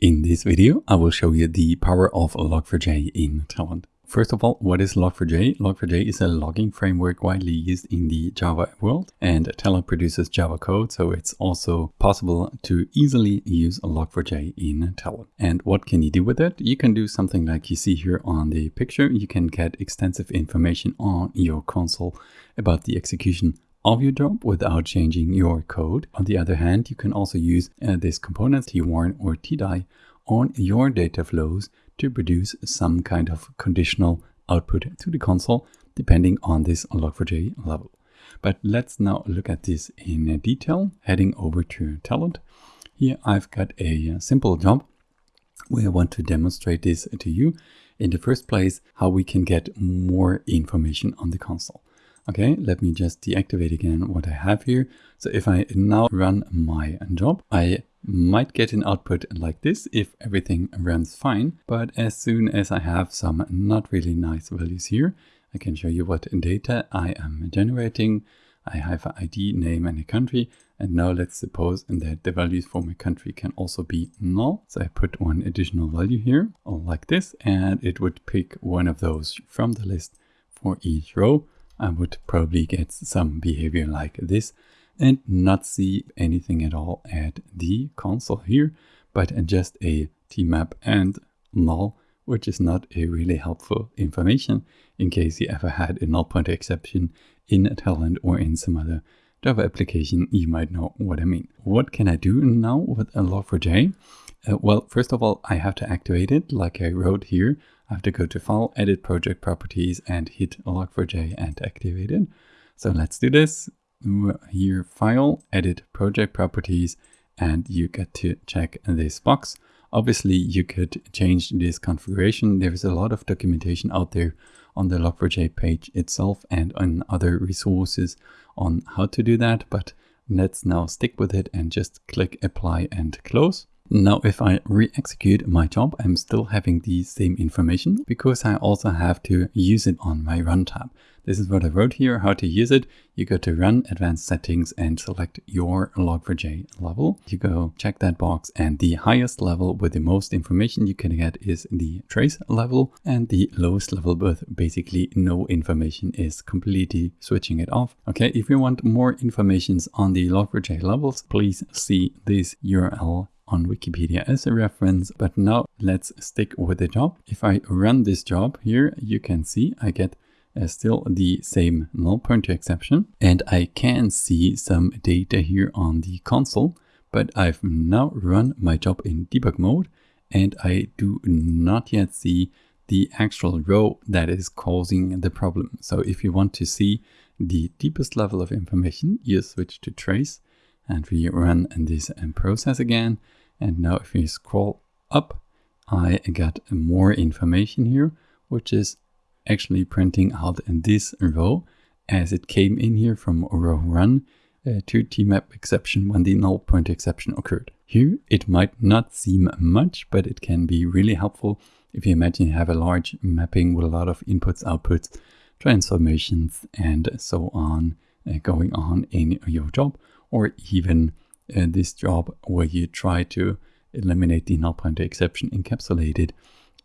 In this video, I will show you the power of Log4j in Talend. First of all, what is Log4j? Log4j is a logging framework widely used in the Java world and Talend produces Java code, so it's also possible to easily use Log4j in Talend. And what can you do with it? You can do something like you see here on the picture. You can get extensive information on your console about the execution of your job without changing your code. On the other hand, you can also use uh, this component twarn or tdie on your data flows to produce some kind of conditional output to the console depending on this log4j level. But let's now look at this in detail, heading over to Talend. Here I've got a simple job where I want to demonstrate this to you. In the first place, how we can get more information on the console. Okay, let me just deactivate again what I have here. So if I now run my job, I might get an output like this if everything runs fine. But as soon as I have some not really nice values here, I can show you what data I am generating. I have an ID, name and a country. And now let's suppose that the values for my country can also be null. So I put one additional value here like this, and it would pick one of those from the list for each row. I would probably get some behavior like this and not see anything at all at the console here, but just a tmap and null, which is not a really helpful information in case you ever had a null pointer exception in Talend or in some other Java application, you might know what I mean. What can I do now with a log4j? Uh, well, first of all, I have to activate it like I wrote here. I have to go to File, Edit Project Properties and hit Log4j and activate it. So let's do this. Here, File, Edit Project Properties, and you get to check this box. Obviously, you could change this configuration. There's a lot of documentation out there on the Log4j page itself and on other resources on how to do that, but let's now stick with it and just click Apply and Close. Now, if I re-execute my job, I'm still having the same information because I also have to use it on my run tab. This is what I wrote here, how to use it. You go to run advanced settings and select your log4j level. You go check that box and the highest level with the most information you can get is the trace level and the lowest level with basically no information is completely switching it off. Okay, if you want more information on the log4j levels, please see this URL on Wikipedia as a reference, but now let's stick with the job. If I run this job here, you can see I get uh, still the same null pointer exception and I can see some data here on the console, but I've now run my job in debug mode and I do not yet see the actual row that is causing the problem. So if you want to see the deepest level of information, you switch to trace and we run this process again and now if we scroll up, I got more information here, which is actually printing out in this row as it came in here from row run uh, to tmap exception when the null pointer exception occurred. Here it might not seem much, but it can be really helpful if you imagine you have a large mapping with a lot of inputs, outputs, transformations, and so on uh, going on in your job, or even uh, this job where you try to eliminate the null pointer exception encapsulated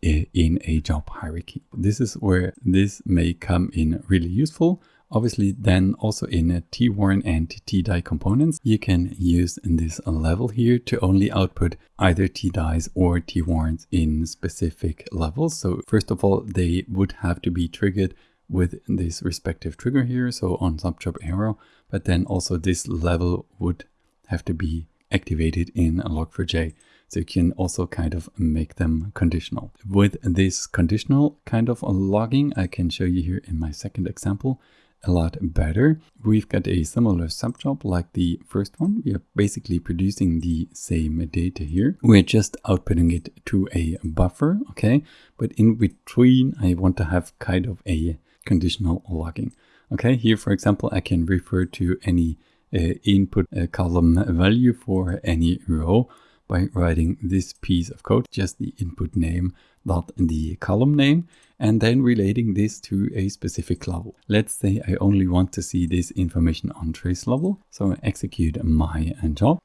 uh, in a job hierarchy. This is where this may come in really useful. Obviously, then also in a twarn and tdie components, you can use this level here to only output either tdies or twarns in specific levels. So first of all, they would have to be triggered with this respective trigger here, so on subjob arrow, but then also this level would have to be activated in log4j. So you can also kind of make them conditional. With this conditional kind of logging, I can show you here in my second example a lot better. We've got a similar subjob like the first one. We are basically producing the same data here. We're just outputting it to a buffer, okay? But in between, I want to have kind of a conditional logging. Okay, here, for example, I can refer to any input uh, column value for any row by writing this piece of code, just the input name dot the column name, and then relating this to a specific level. Let's say I only want to see this information on trace level. So I execute my job.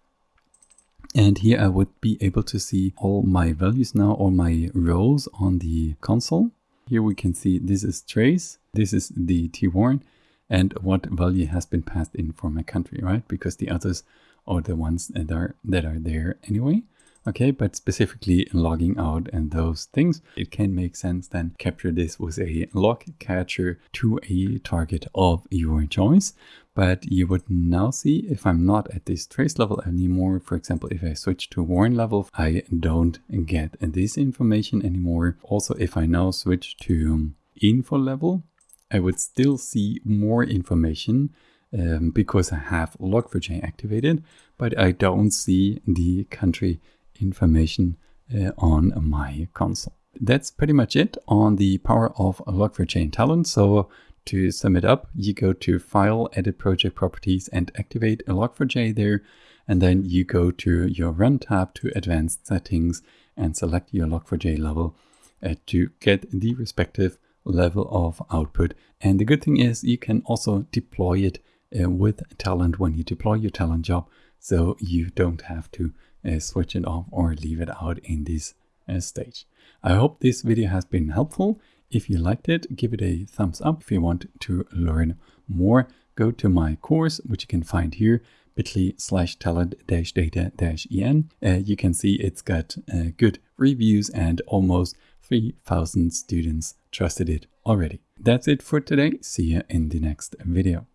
And here I would be able to see all my values now, all my rows on the console. Here we can see this is trace, this is the T1, and what value has been passed in for my country, right? Because the others are the ones that are, that are there anyway. Okay, but specifically logging out and those things, it can make sense then capture this with a log catcher to a target of your choice. But you would now see if I'm not at this trace level anymore, for example, if I switch to warn level, I don't get this information anymore. Also, if I now switch to info level, I would still see more information um, because I have Log4j activated, but I don't see the country information uh, on my console. That's pretty much it on the power of Log4j in Talend. So to sum it up, you go to File, Edit Project Properties and activate Log4j there. And then you go to your Run tab to Advanced Settings and select your Log4j level uh, to get the respective level of output. And the good thing is you can also deploy it uh, with Talend when you deploy your Talend job. So you don't have to uh, switch it off or leave it out in this uh, stage. I hope this video has been helpful. If you liked it, give it a thumbs up. If you want to learn more, go to my course, which you can find here, bit.ly slash talend-data-en. Uh, you can see it's got uh, good reviews and almost 3,000 students trusted it already. That's it for today. See you in the next video.